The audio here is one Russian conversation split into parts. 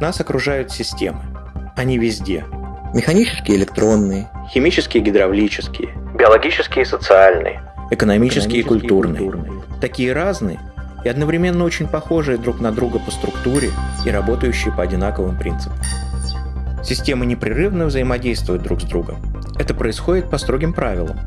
Нас окружают системы. Они везде. Механические электронные, Химические гидравлические, биологические и социальные, экономические и культурные. Такие разные и одновременно очень похожие друг на друга по структуре и работающие по одинаковым принципам. Системы непрерывно взаимодействуют друг с другом. Это происходит по строгим правилам.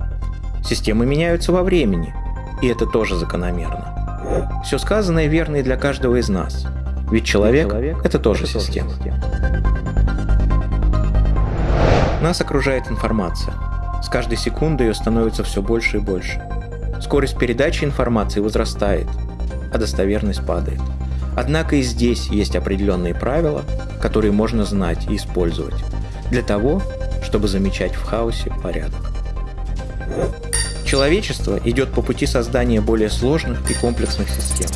Системы меняются во времени, и это тоже закономерно. Все сказанное верно и для каждого из нас. Ведь человек – это тоже система. Нас окружает информация. С каждой секундой ее становится все больше и больше. Скорость передачи информации возрастает, а достоверность падает. Однако и здесь есть определенные правила, которые можно знать и использовать для того, чтобы замечать в хаосе порядок. Человечество идет по пути создания более сложных и комплексных систем.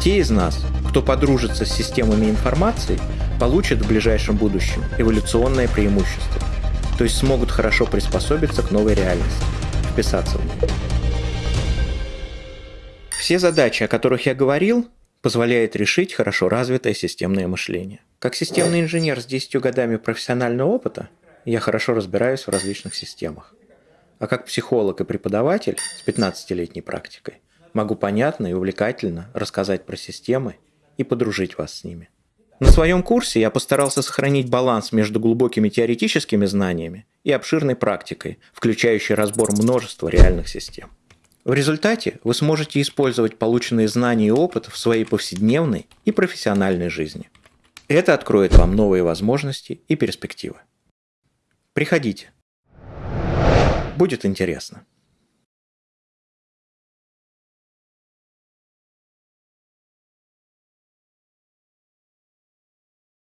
Те из нас, кто подружится с системами информации, получат в ближайшем будущем эволюционное преимущество, то есть смогут хорошо приспособиться к новой реальности, вписаться в нее. Все задачи, о которых я говорил, позволяет решить хорошо развитое системное мышление. Как системный инженер с 10 годами профессионального опыта, я хорошо разбираюсь в различных системах. А как психолог и преподаватель с 15-летней практикой могу понятно и увлекательно рассказать про системы и подружить вас с ними. На своем курсе я постарался сохранить баланс между глубокими теоретическими знаниями и обширной практикой, включающей разбор множества реальных систем. В результате вы сможете использовать полученные знания и опыт в своей повседневной и профессиональной жизни. Это откроет вам новые возможности и перспективы. Приходите. Будет интересно.